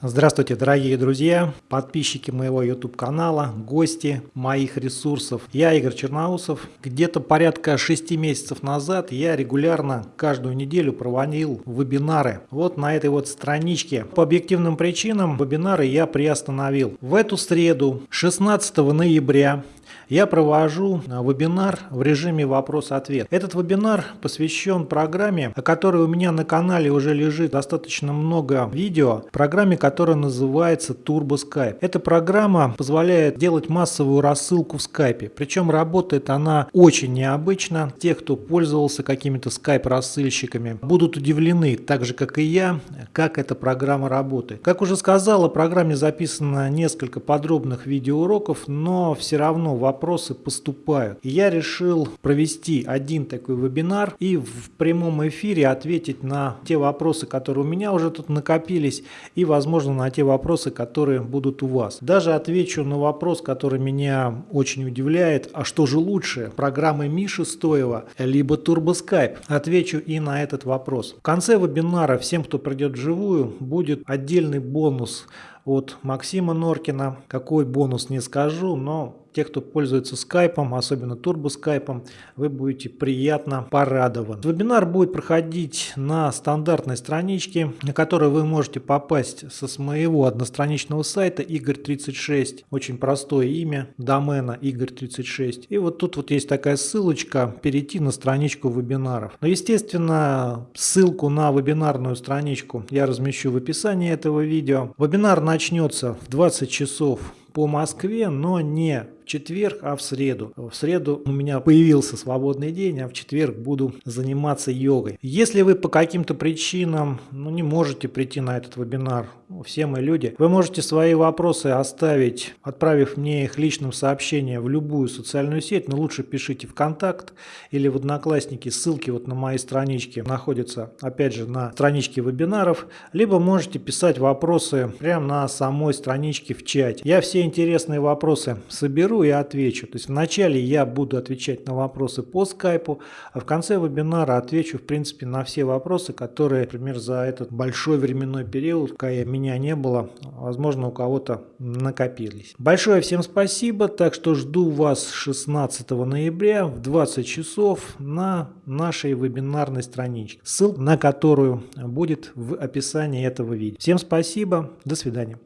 Здравствуйте, дорогие друзья, подписчики моего YouTube канала, гости моих ресурсов. Я Игорь Черноусов. Где-то порядка 6 месяцев назад я регулярно каждую неделю проводил вебинары. Вот на этой вот страничке. По объективным причинам вебинары я приостановил. В эту среду, 16 ноября, я провожу а, вебинар в режиме вопрос-ответ. Этот вебинар посвящен программе, о которой у меня на канале уже лежит достаточно много видео, программе, которая называется Turbo Skype. Эта программа позволяет делать массовую рассылку в Skype, причем работает она очень необычно. Те, кто пользовался какими-то Skype-рассылщиками, будут удивлены, так же как и я, как эта программа работает. Как уже сказал, о программе записано несколько подробных видеоуроков, но все равно вопросы поступают. Я решил провести один такой вебинар и в прямом эфире ответить на те вопросы, которые у меня уже тут накопились, и, возможно, на те вопросы, которые будут у вас. Даже отвечу на вопрос, который меня очень удивляет, а что же лучше, программы Миши Стоева, либо TurboSkype? Отвечу и на этот вопрос. В конце вебинара всем, кто придет вживую, будет отдельный бонус от Максима Норкина. Какой бонус не скажу, но те, кто пользуется скайпом, особенно турбоскайпом, вы будете приятно порадованы. Вебинар будет проходить на стандартной страничке, на которой вы можете попасть со моего одностраничного сайта Игорь36. Очень простое имя домена Игорь36. И вот тут вот есть такая ссылочка перейти на страничку вебинаров. Но естественно ссылку на вебинарную страничку я размещу в описании этого видео. Вебинар начнется в 20 часов по Москве, но не четверг, а в среду. В среду у меня появился свободный день, а в четверг буду заниматься йогой. Если вы по каким-то причинам ну, не можете прийти на этот вебинар, ну, все мы люди, вы можете свои вопросы оставить, отправив мне их личным сообщением в любую социальную сеть, но лучше пишите в контакт или в Одноклассники, ссылки вот на моей страничке находятся, опять же, на страничке вебинаров, либо можете писать вопросы прямо на самой страничке в чате. Я все интересные вопросы соберу разберу и отвечу. То есть вначале я буду отвечать на вопросы по скайпу, а в конце вебинара отвечу в принципе на все вопросы, которые, например, за этот большой временной период, пока меня не было, возможно у кого-то накопились. Большое всем спасибо, так что жду вас 16 ноября в 20 часов на нашей вебинарной страничке, ссылка на которую будет в описании этого видео. Всем спасибо, до свидания.